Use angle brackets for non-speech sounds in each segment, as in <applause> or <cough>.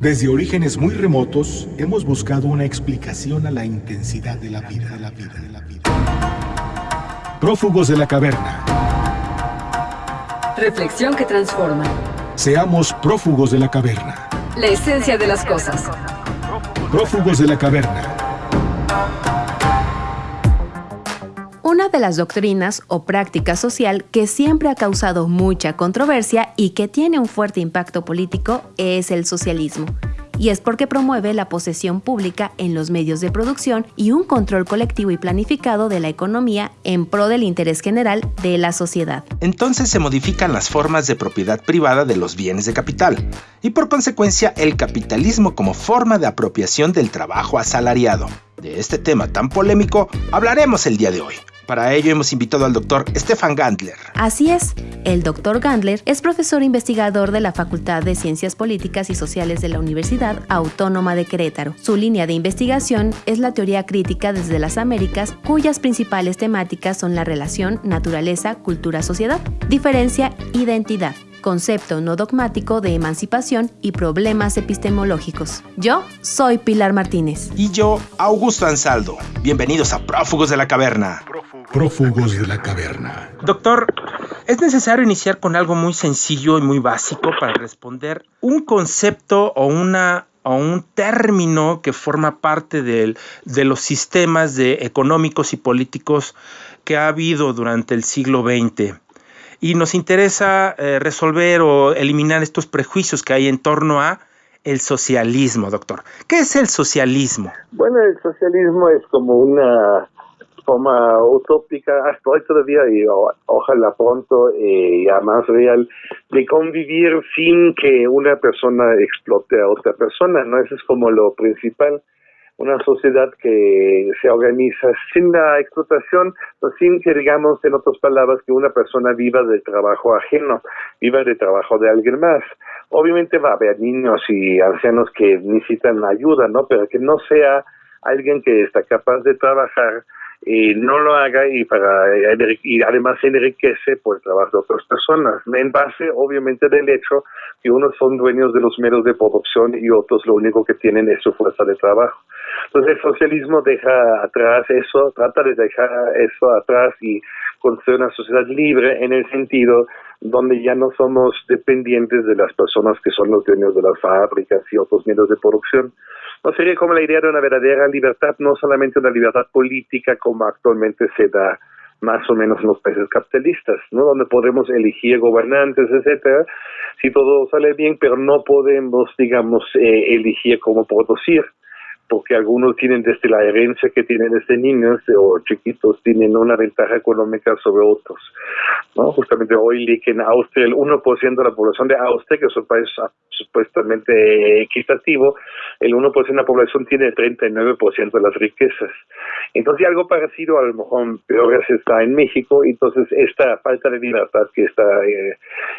Desde orígenes muy remotos hemos buscado una explicación a la intensidad de la vida, de la vida, de la vida. Prófugos de la caverna. Reflexión que transforma. Seamos prófugos de la caverna. La esencia de las cosas. Prófugos de la caverna. Una de las doctrinas o práctica social que siempre ha causado mucha controversia y que tiene un fuerte impacto político es el socialismo. Y es porque promueve la posesión pública en los medios de producción y un control colectivo y planificado de la economía en pro del interés general de la sociedad. Entonces se modifican las formas de propiedad privada de los bienes de capital y por consecuencia el capitalismo como forma de apropiación del trabajo asalariado. De este tema tan polémico hablaremos el día de hoy. Para ello hemos invitado al doctor Stefan Gandler. Así es, el doctor Gandler es profesor investigador de la Facultad de Ciencias Políticas y Sociales de la Universidad Autónoma de Querétaro. Su línea de investigación es la teoría crítica desde las Américas, cuyas principales temáticas son la relación naturaleza, cultura, sociedad, diferencia, identidad concepto no dogmático de emancipación y problemas epistemológicos. Yo soy Pilar Martínez. Y yo, Augusto Ansaldo. Bienvenidos a Prófugos de la Caverna. Prófugos de la Caverna. Doctor, es necesario iniciar con algo muy sencillo y muy básico para responder un concepto o una o un término que forma parte de los sistemas de económicos y políticos que ha habido durante el siglo XX y nos interesa eh, resolver o eliminar estos prejuicios que hay en torno a el socialismo, doctor. ¿Qué es el socialismo? Bueno, el socialismo es como una forma utópica <laughs> hasta hoy todavía y ojalá pronto eh, ya más real de convivir sin que una persona explote a otra persona, ¿no? Eso es como lo principal una sociedad que se organiza sin la explotación, sin que digamos, en otras palabras, que una persona viva del trabajo ajeno, viva del trabajo de alguien más. Obviamente va a haber niños y ancianos que necesitan ayuda, ¿no? Pero que no sea alguien que está capaz de trabajar y no lo haga y para y además enriquece por el trabajo de otras personas en base obviamente del hecho que unos son dueños de los medios de producción y otros lo único que tienen es su fuerza de trabajo entonces el socialismo deja atrás eso trata de dejar eso atrás y construir una sociedad libre en el sentido donde ya no somos dependientes de las personas que son los dueños de las fábricas y otros medios de producción no sería como la idea de una verdadera libertad, no solamente una libertad política como actualmente se da más o menos en los países capitalistas, ¿no? Donde podemos elegir gobernantes, etcétera, si todo sale bien, pero no podemos, digamos, eh, elegir cómo producir porque algunos tienen desde la herencia que tienen desde niños o chiquitos, tienen una ventaja económica sobre otros. ¿no? Justamente hoy leí que en Austria el 1% de la población de Austria, que es un país supuestamente equitativo, el 1% de la población tiene el 39% de las riquezas. Entonces algo parecido, a lo mejor peor está en México, entonces esta falta de libertad que está eh,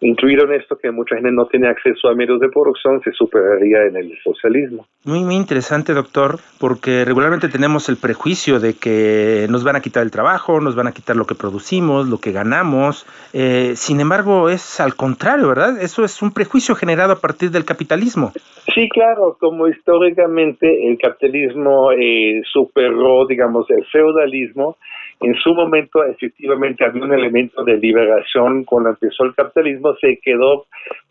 en esto, que mucha gente no tiene acceso a medios de producción, se superaría en el socialismo. Muy, muy interesante, doctor porque regularmente tenemos el prejuicio de que nos van a quitar el trabajo, nos van a quitar lo que producimos, lo que ganamos. Eh, sin embargo, es al contrario, ¿verdad? Eso es un prejuicio generado a partir del capitalismo. Sí, claro, como históricamente el capitalismo eh, superó, digamos, el feudalismo, en su momento efectivamente había un elemento de liberación cuando empezó el capitalismo, se quedó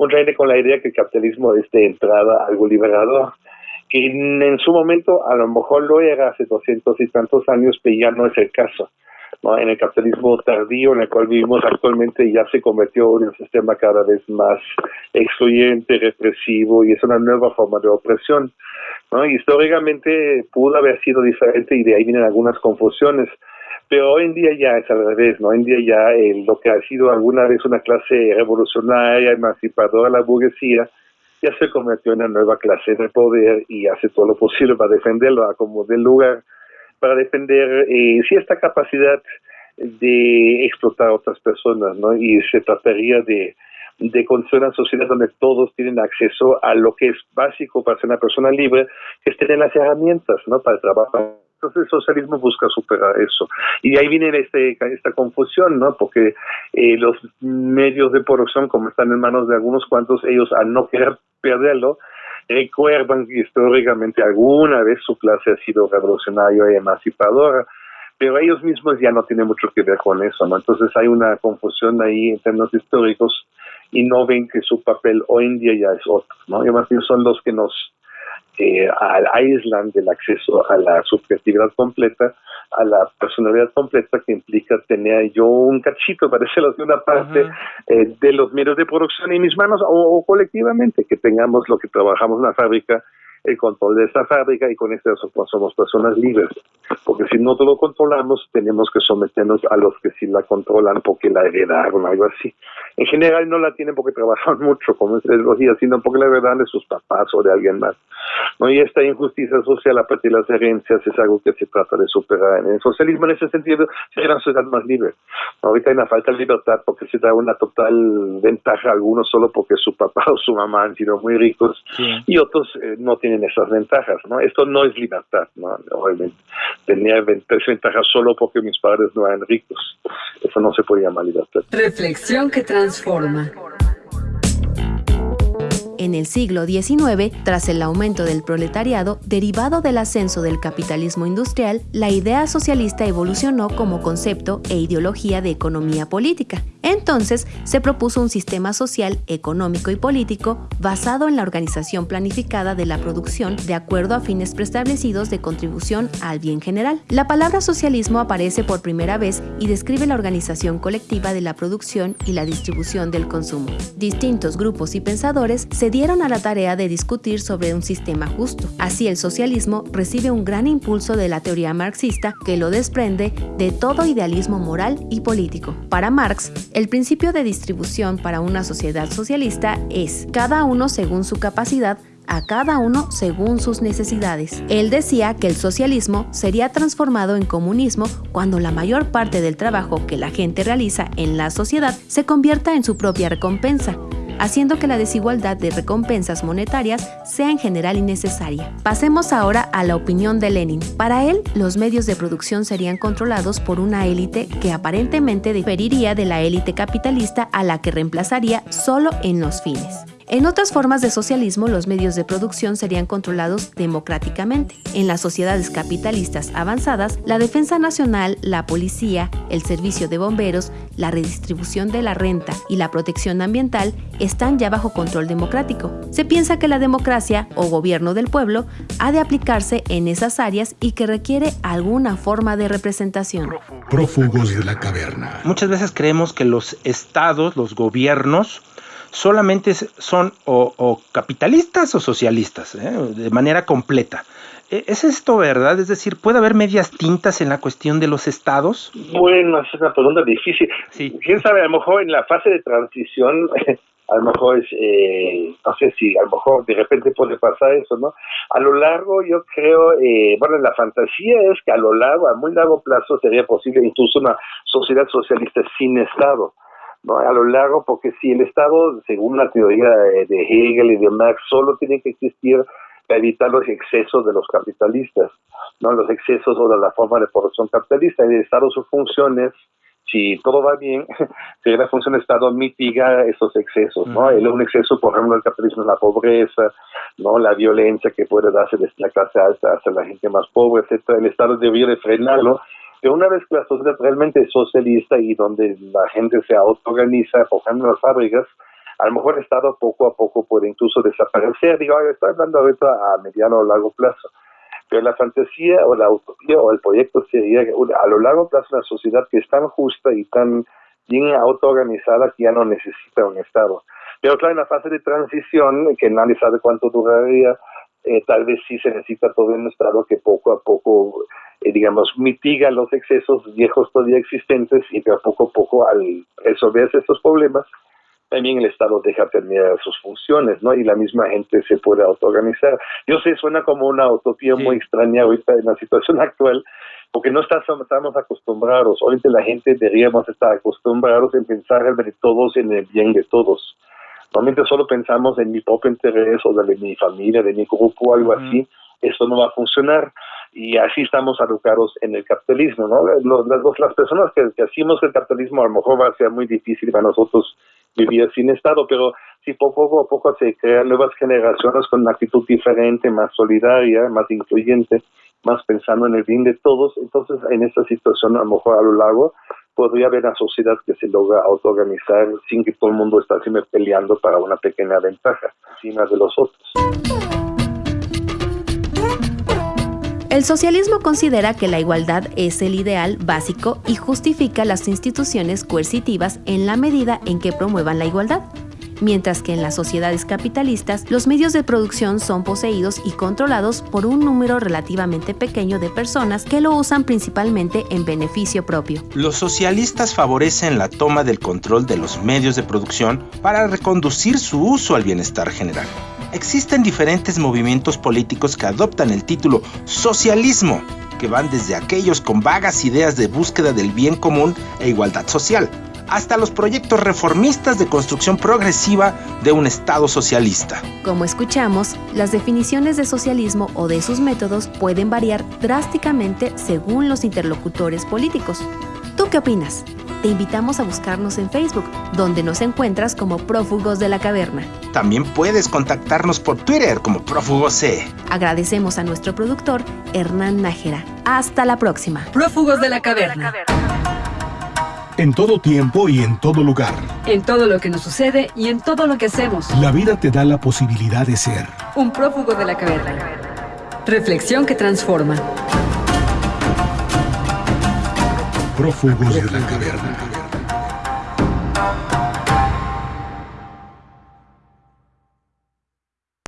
gente con la idea que el capitalismo es de entrada algo liberador que en, su momento a lo mejor lo era hace doscientos y tantos años, pero ya no es el caso. ¿no? En el capitalismo tardío en el cual vivimos actualmente ya se convirtió en un sistema cada vez más excluyente, represivo y es una nueva forma de opresión. ¿no? Históricamente pudo haber sido diferente y de ahí vienen algunas confusiones pero hoy en día ya es al revés, ¿no? Hoy en día ya lo que ha sido alguna vez una clase revolucionaria, emancipadora, la burguesía, ya se convirtió en una nueva clase de poder y hace todo lo posible para defenderlo como del lugar, para defender eh, esta capacidad de explotar a otras personas, ¿no? Y se trataría de, de construir una sociedad donde todos tienen acceso a lo que es básico para ser una persona libre, que es tener las herramientas, ¿no? Para trabajar entonces el socialismo busca superar eso. Y ahí viene este, esta confusión, ¿no? Porque eh, los medios de producción, como están en manos de algunos cuantos, ellos al no querer perderlo, recuerdan que históricamente alguna vez su clase ha sido revolucionaria y emancipadora, pero ellos mismos ya no tienen mucho que ver con eso, ¿no? Entonces hay una confusión ahí en términos históricos y no ven que su papel hoy en día ya es otro, ¿no? Y más bien son los que nos eh, aíslan del acceso a la subjetividad completa, a la personalidad completa que implica tener yo un cachito, <laughs> para decirlo de una parte, eh, de los medios de producción en mis manos o, colectivamente, que tengamos lo que trabajamos en la fábrica el control de esta fábrica y con esto somos personas libres. Porque si no lo controlamos, tenemos que someternos a los que sí la controlan porque la heredaron, algo así. En general no la tienen porque trabajan <laughs> mucho como ideología, sino porque la heredan de sus papás o de alguien más. ¿no? Y esta injusticia social a partir de las herencias es algo que se trata de superar. En el socialismo, en ese sentido, sería una sociedad más libre. Ahorita hay una falta de libertad porque se da una total ventaja a algunos solo porque su papá <laughs> o su mamá han sido muy ricos y otros eh, no tienen tienen esas ventajas, ¿no? Esto no es libertad, ¿no? Obviamente, tenía ventajas solo porque mis padres no eran ricos. Eso no se puede llamar libertad. Reflexión que transforma. En el siglo XIX, tras el aumento del proletariado derivado del ascenso del capitalismo industrial, la idea socialista evolucionó como concepto e ideología de economía política. Entonces, se propuso un sistema social, económico y político basado en la organización planificada de la producción de acuerdo a fines preestablecidos de contribución al bien general. La palabra socialismo aparece por primera vez y describe la organización colectiva de la producción y la distribución del consumo. Distintos grupos y pensadores se dieron a la tarea de discutir sobre un sistema justo. Así el socialismo recibe un gran impulso de la teoría marxista que lo desprende de todo idealismo moral y político. Para Marx, el principio de distribución para una sociedad socialista es cada uno según su capacidad a cada uno según sus necesidades. Él decía que el socialismo sería transformado en comunismo cuando la mayor parte del trabajo que la gente realiza en la sociedad se convierta en su propia recompensa, haciendo que la desigualdad de recompensas monetarias sea en general innecesaria. Pasemos ahora a la opinión de Lenin. Para él, los medios de producción serían controlados por una élite que aparentemente diferiría de la élite capitalista a la que reemplazaría solo en los fines. En otras formas de socialismo, los medios de producción serían controlados democráticamente. En las sociedades capitalistas avanzadas, la defensa nacional, la policía, el servicio de bomberos, la redistribución de la renta y la protección ambiental están ya bajo control democrático. Se piensa que la democracia o gobierno del pueblo ha de aplicarse en esas áreas y que requiere alguna forma de representación. Prófugos de la caverna. Muchas veces creemos que los estados, los gobiernos, solamente son o, capitalistas o socialistas, ¿eh? de manera completa. ¿E, ¿Es esto verdad? Es decir, ¿puede haber medias tintas en la cuestión de los estados? Bueno, es una pregunta difícil. Sí. ¿Quién sabe? A lo mejor en la fase de transición, <laughs> a lo mejor es, eh, no sé si a lo mejor de repente puede pasar eso, ¿no? A lo largo yo creo, eh, bueno, la fantasía es que a lo largo, a muy largo plazo sería posible incluso una sociedad socialista sin Estado ¿no? a lo largo, porque si el Estado, según la teoría de Hegel y de Marx, solo tiene que existir para evitar los excesos de los capitalistas, no los excesos o de la forma de producción capitalista. El Estado, sus funciones, si todo va bien, <laughs> si la función del Estado mitiga esos excesos, ¿no? El, un exceso, por ejemplo, el capitalismo es la pobreza, ¿no? La violencia que puede darse desde la clase alta hacia la gente más pobre, etcétera. El Estado debería de frenarlo pero una vez que la sociedad realmente es socialista y donde la gente se autoorganiza, en las fábricas, a lo mejor el Estado poco a poco puede incluso desaparecer. Digo, estoy hablando ahorita a mediano o largo plazo. Pero la fantasía o la utopía o el proyecto sería a lo largo plazo una sociedad que es tan justa y tan bien autoorganizada que ya no necesita un Estado. Pero claro, en la fase de transición, que nadie sabe cuánto duraría, eh, tal vez sí se necesita todo un Estado que poco a poco, eh, digamos, mitiga los excesos viejos todavía existentes y que a poco a poco al resolverse estos problemas, también el Estado deja terminar sus funciones, ¿no? Y la misma gente se puede autoorganizar. Yo sé, suena como una utopía muy extraña ahorita en la situación <laughs> actual, porque no estamos acostumbrados, ahorita la gente deberíamos estar acostumbrados en pensar en todos en el bien de todos. Normalmente solo pensamos en mi propio interés o de mi familia, de mi grupo, o algo así. Eso no va a funcionar. Y así estamos educados en el capitalismo, ¿no? Los, las, las personas que, que hacemos el capitalismo a lo mejor va a ser muy difícil para nosotros vivir sin Estado, pero si poco a poco se crean nuevas generaciones con una actitud diferente, más solidaria, más incluyente, más pensando en el bien de todos, entonces en esta situación a lo mejor a lo largo podría haber una sociedad que se logra autoorganizar sin que todo el mundo esté siempre peleando para una pequeña ventaja encima de los otros. El socialismo considera que la igualdad es el ideal básico y justifica las instituciones coercitivas en la medida en que promuevan la igualdad mientras que en las sociedades capitalistas los medios de producción son poseídos y controlados por un número relativamente pequeño de personas que lo usan principalmente en beneficio propio. Los socialistas favorecen la toma del control de los medios de producción para reconducir su uso al bienestar general. Existen diferentes movimientos políticos que adoptan el título socialismo, que van desde aquellos con vagas ideas de búsqueda del bien común e igualdad social, hasta los proyectos reformistas de construcción progresiva de un Estado socialista. Como escuchamos, las definiciones de socialismo o de sus métodos pueden variar drásticamente según los interlocutores políticos. ¿Tú qué opinas? Te invitamos a buscarnos en Facebook, donde nos encuentras como Prófugos de la Caverna. También puedes contactarnos por Twitter como Prófugos C. Agradecemos a nuestro productor, Hernán Nájera. Hasta la próxima. Prófugos de la Caverna. En todo tiempo y en todo lugar. En todo lo que nos sucede y en todo lo que hacemos. La vida te da la posibilidad de ser. Un prófugo de la caverna. Reflexión que transforma. Prófugos de la caverna.